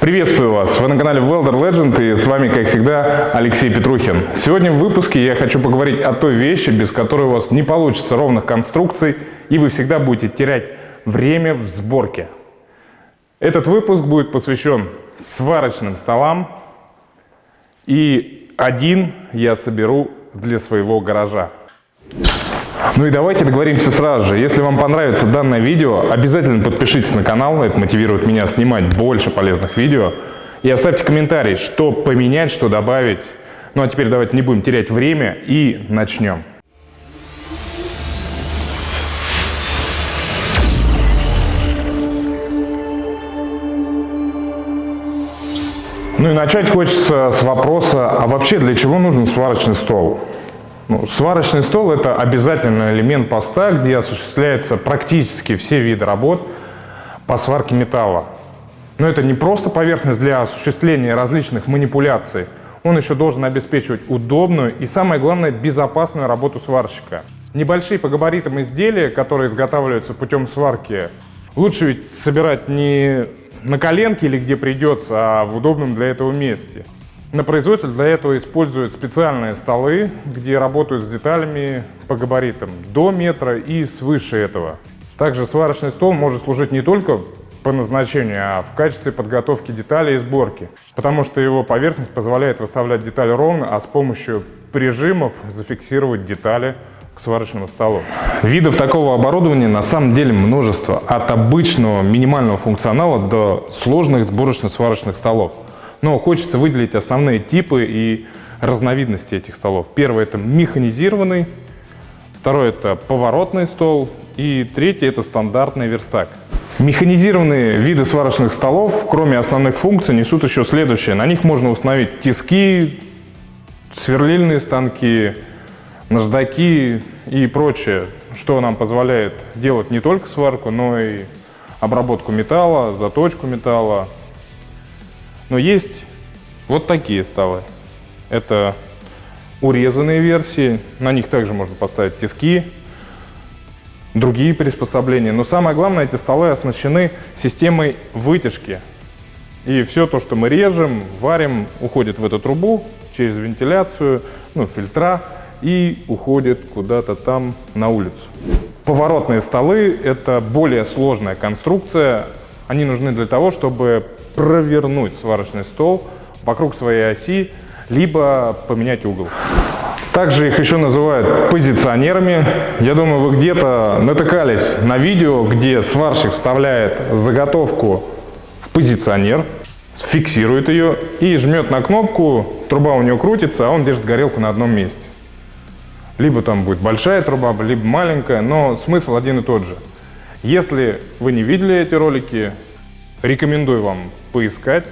Приветствую вас! Вы на канале Welder Legend и с вами, как всегда, Алексей Петрухин. Сегодня в выпуске я хочу поговорить о той вещи, без которой у вас не получится ровных конструкций и вы всегда будете терять время в сборке. Этот выпуск будет посвящен сварочным столам и один я соберу для своего гаража. Ну и давайте договоримся сразу же. Если вам понравится данное видео, обязательно подпишитесь на канал, это мотивирует меня снимать больше полезных видео. И оставьте комментарий, что поменять, что добавить. Ну а теперь давайте не будем терять время и начнем. Ну и начать хочется с вопроса, а вообще для чего нужен сварочный стол? Ну, сварочный стол – это обязательный элемент поста, где осуществляются практически все виды работ по сварке металла. Но это не просто поверхность для осуществления различных манипуляций. Он еще должен обеспечивать удобную и, самое главное, безопасную работу сварщика. Небольшие по габаритам изделия, которые изготавливаются путем сварки, лучше ведь собирать не на коленке или где придется, а в удобном для этого месте. На производстве для этого используют специальные столы, где работают с деталями по габаритам до метра и свыше этого. Также сварочный стол может служить не только по назначению, а в качестве подготовки деталей и сборки, потому что его поверхность позволяет выставлять детали ровно, а с помощью прижимов зафиксировать детали к сварочному столу. Видов такого оборудования на самом деле множество, от обычного минимального функционала до сложных сборочно-сварочных столов. Но хочется выделить основные типы и разновидности этих столов. Первый – это механизированный, второй – это поворотный стол, и третий – это стандартный верстак. Механизированные виды сварочных столов, кроме основных функций, несут еще следующее. На них можно установить тиски, сверлильные станки, наждаки и прочее, что нам позволяет делать не только сварку, но и обработку металла, заточку металла, но есть вот такие столы. Это урезанные версии, на них также можно поставить тиски, другие приспособления. Но самое главное, эти столы оснащены системой вытяжки. И все то, что мы режем, варим, уходит в эту трубу через вентиляцию, ну, фильтра и уходит куда-то там на улицу. Поворотные столы – это более сложная конструкция. Они нужны для того, чтобы провернуть сварочный стол вокруг своей оси, либо поменять угол. Также их еще называют позиционерами. Я думаю, вы где-то натыкались на видео, где сварщик вставляет заготовку в позиционер, фиксирует ее и жмет на кнопку, труба у него крутится, а он держит горелку на одном месте. Либо там будет большая труба, либо маленькая, но смысл один и тот же. Если вы не видели эти ролики, рекомендую вам поискать.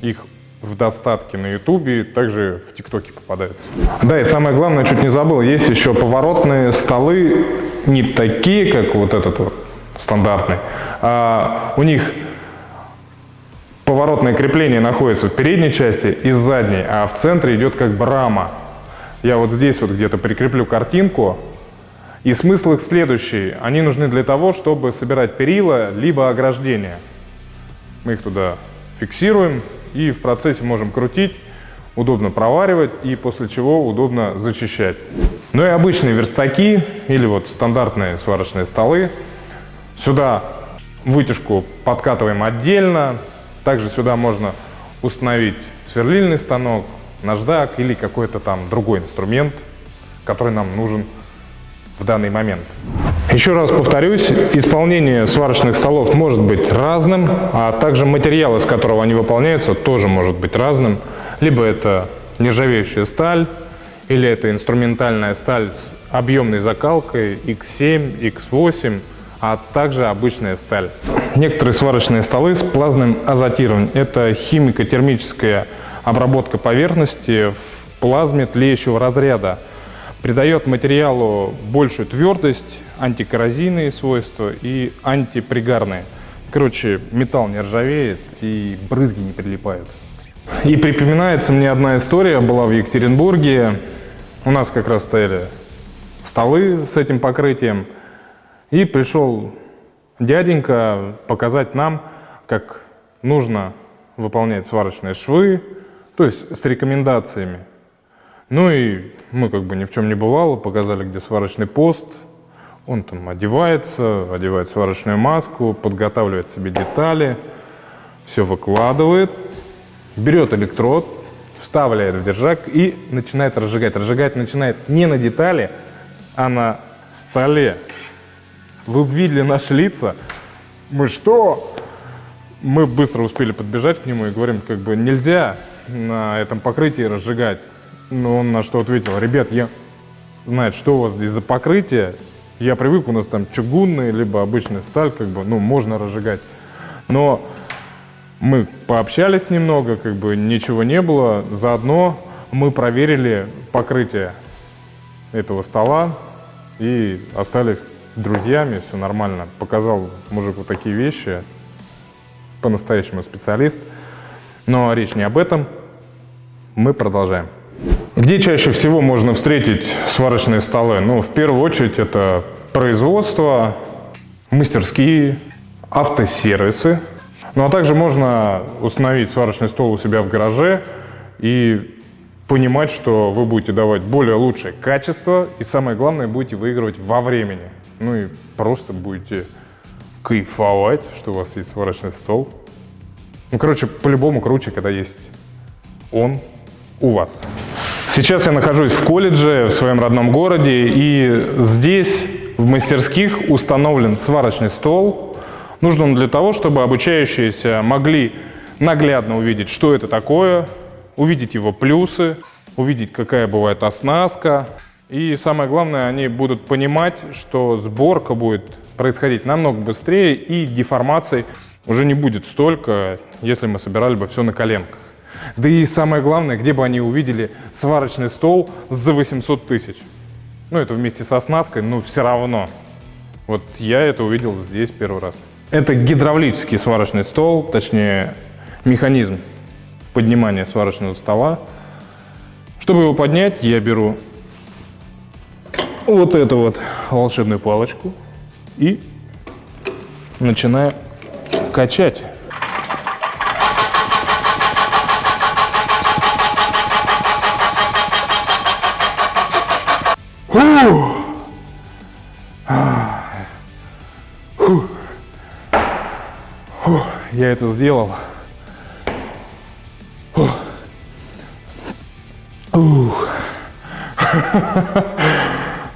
Их в достатке на ютубе, также в тиктоке попадаются. Да, и самое главное, чуть не забыл, есть еще поворотные столы, не такие, как вот этот вот стандартный, а у них поворотное крепление находится в передней части и задней, а в центре идет как бы рама. Я вот здесь вот где-то прикреплю картинку, и смысл их следующий. Они нужны для того, чтобы собирать перила, либо ограждения. Мы их туда фиксируем и в процессе можем крутить, удобно проваривать и после чего удобно зачищать. Ну и обычные верстаки или вот стандартные сварочные столы. Сюда вытяжку подкатываем отдельно. Также сюда можно установить сверлильный станок, наждак или какой-то там другой инструмент, который нам нужен в данный момент. Еще раз повторюсь, исполнение сварочных столов может быть разным, а также материал, из которого они выполняются, тоже может быть разным. Либо это нержавеющая сталь, или это инструментальная сталь с объемной закалкой X7, X8, а также обычная сталь. Некоторые сварочные столы с плазменным азотированием – это химико-термическая обработка поверхности в плазме тлеющего разряда. Придает материалу большую твердость, антикоррозийные свойства и антипригарные. Короче, металл не ржавеет и брызги не прилипают. И припоминается мне одна история, была в Екатеринбурге. У нас как раз стояли столы с этим покрытием. И пришел дяденька показать нам, как нужно выполнять сварочные швы, то есть с рекомендациями. Ну и мы как бы ни в чем не бывало, показали, где сварочный пост. Он там одевается, одевает сварочную маску, подготавливает себе детали, все выкладывает, берет электрод, вставляет в держак и начинает разжигать. Разжигать начинает не на детали, а на столе. Вы видели наши лица? Мы что? Мы быстро успели подбежать к нему и говорим, как бы нельзя на этом покрытии разжигать. Но он на что ответил, ребят, я знаю, что у вас здесь за покрытие. Я привык, у нас там чугунный, либо обычная сталь, как бы, ну, можно разжигать. Но мы пообщались немного, как бы ничего не было. Заодно мы проверили покрытие этого стола и остались друзьями, все нормально. Показал мужик вот такие вещи, по-настоящему специалист. Но речь не об этом. Мы продолжаем. Где чаще всего можно встретить сварочные столы? Ну, в первую очередь, это производство, мастерские, автосервисы. Ну, а также можно установить сварочный стол у себя в гараже и понимать, что вы будете давать более лучшее качество и, самое главное, будете выигрывать во времени. Ну и просто будете кайфовать, что у вас есть сварочный стол. Ну, короче, по-любому круче, когда есть он у вас. Сейчас я нахожусь в колледже в своем родном городе, и здесь в мастерских установлен сварочный стол. Нужен он для того, чтобы обучающиеся могли наглядно увидеть, что это такое, увидеть его плюсы, увидеть, какая бывает оснастка. И самое главное, они будут понимать, что сборка будет происходить намного быстрее и деформаций уже не будет столько, если мы собирали бы все на коленках. Да и самое главное, где бы они увидели сварочный стол за 800 тысяч. Ну, это вместе со оснасткой, но все равно. Вот я это увидел здесь первый раз. Это гидравлический сварочный стол, точнее, механизм поднимания сварочного стола. Чтобы его поднять, я беру вот эту вот волшебную палочку и начинаю качать. Я это сделал.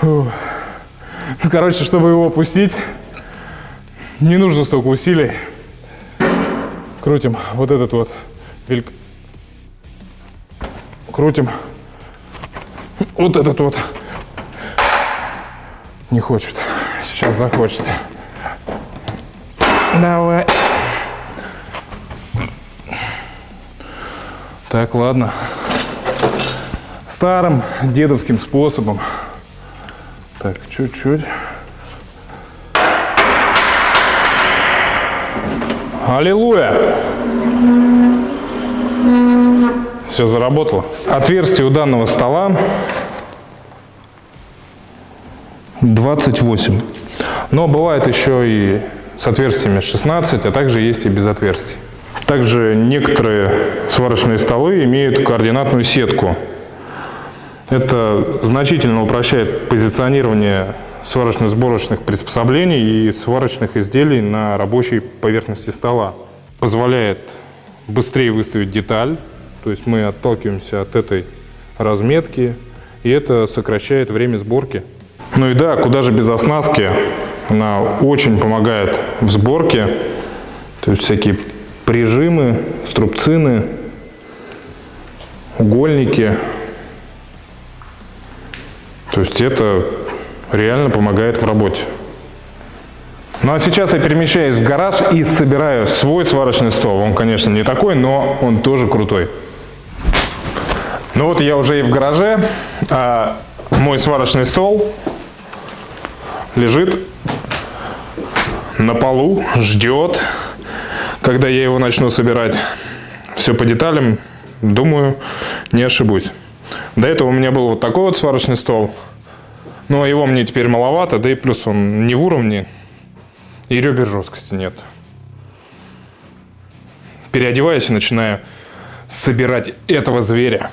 Ну, короче, чтобы его опустить, не нужно столько усилий. Крутим вот этот вот. Крутим вот этот вот не хочет. Сейчас захочет. Давай. Так, ладно. Старым дедовским способом. Так, чуть-чуть. Аллилуйя! Все заработало. Отверстие у данного стола 28. Но бывает еще и с отверстиями 16, а также есть и без отверстий. Также некоторые сварочные столы имеют координатную сетку. Это значительно упрощает позиционирование сварочно-сборочных приспособлений и сварочных изделий на рабочей поверхности стола. Позволяет быстрее выставить деталь, то есть мы отталкиваемся от этой разметки, и это сокращает время сборки. Ну и да, куда же без оснастки. Она очень помогает в сборке. То есть всякие прижимы, струбцины, угольники. То есть это реально помогает в работе. Ну а сейчас я перемещаюсь в гараж и собираю свой сварочный стол. Он, конечно, не такой, но он тоже крутой. Ну вот я уже и в гараже. А мой сварочный стол лежит на полу, ждет, когда я его начну собирать. Все по деталям, думаю, не ошибусь. До этого у меня был вот такой вот сварочный стол. Но его мне теперь маловато, да и плюс он не в уровне, и ребер жесткости нет. переодеваюсь и начинаю собирать этого зверя.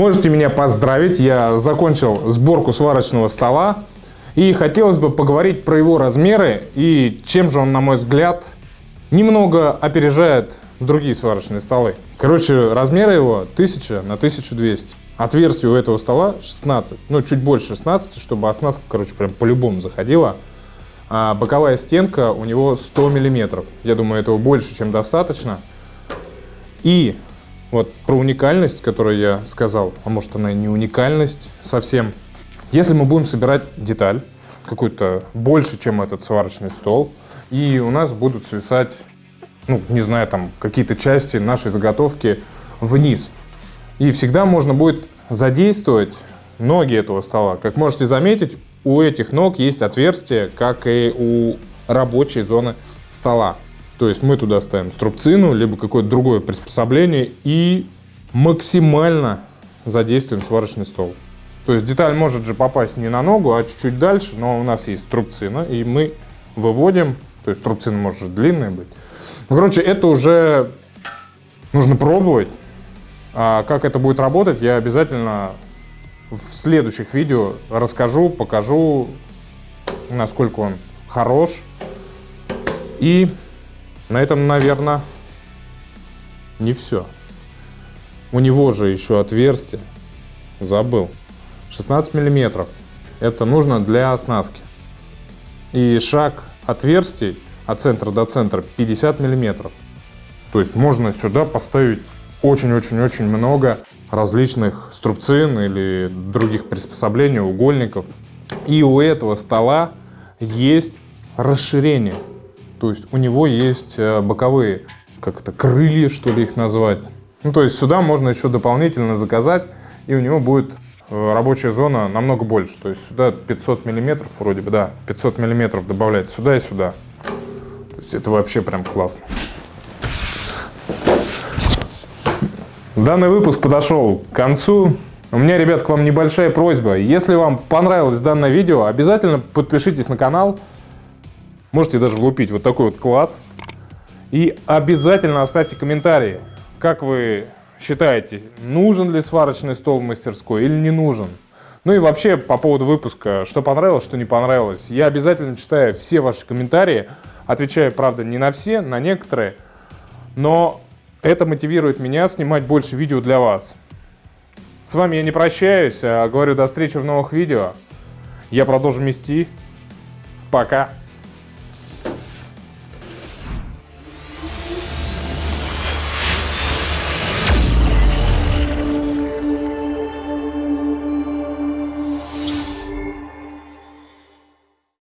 Можете меня поздравить, я закончил сборку сварочного стола. И хотелось бы поговорить про его размеры и чем же он, на мой взгляд, немного опережает другие сварочные столы. Короче, размеры его 1000 на 1200. Отверстие у этого стола 16, ну чуть больше 16, чтобы оснастка, короче, прям по-любому заходила. А боковая стенка у него 100 миллиметров. Я думаю, этого больше, чем достаточно. И вот про уникальность, которую я сказал, а может она и не уникальность совсем. Если мы будем собирать деталь, какую-то больше, чем этот сварочный стол, и у нас будут свисать, ну, не знаю, там, какие-то части нашей заготовки вниз. И всегда можно будет задействовать ноги этого стола. Как можете заметить, у этих ног есть отверстие, как и у рабочей зоны стола. То есть мы туда ставим струбцину, либо какое-то другое приспособление и максимально задействуем сварочный стол. То есть деталь может же попасть не на ногу, а чуть-чуть дальше, но у нас есть струбцина, и мы выводим, то есть струбцина может длинная быть. Ну, короче, это уже нужно пробовать. А как это будет работать, я обязательно в следующих видео расскажу, покажу, насколько он хорош. И на этом, наверное, не все. У него же еще отверстие. Забыл. 16 миллиметров. Это нужно для оснастки. И шаг отверстий от центра до центра 50 миллиметров. То есть можно сюда поставить очень-очень-очень много различных струбцин или других приспособлений, угольников. И у этого стола есть расширение. То есть у него есть э, боковые, как это, крылья, что ли их назвать. Ну, то есть сюда можно еще дополнительно заказать, и у него будет э, рабочая зона намного больше. То есть сюда 500 миллиметров, вроде бы, да, 500 миллиметров добавлять сюда и сюда. То есть это вообще прям классно. Данный выпуск подошел к концу. У меня, ребят, к вам небольшая просьба. Если вам понравилось данное видео, обязательно подпишитесь на канал, Можете даже влупить вот такой вот класс. И обязательно оставьте комментарии, как вы считаете, нужен ли сварочный стол в мастерской или не нужен. Ну и вообще по поводу выпуска, что понравилось, что не понравилось. Я обязательно читаю все ваши комментарии, отвечаю, правда, не на все, на некоторые, но это мотивирует меня снимать больше видео для вас. С вами я не прощаюсь, а говорю до встречи в новых видео. Я продолжу мести. Пока.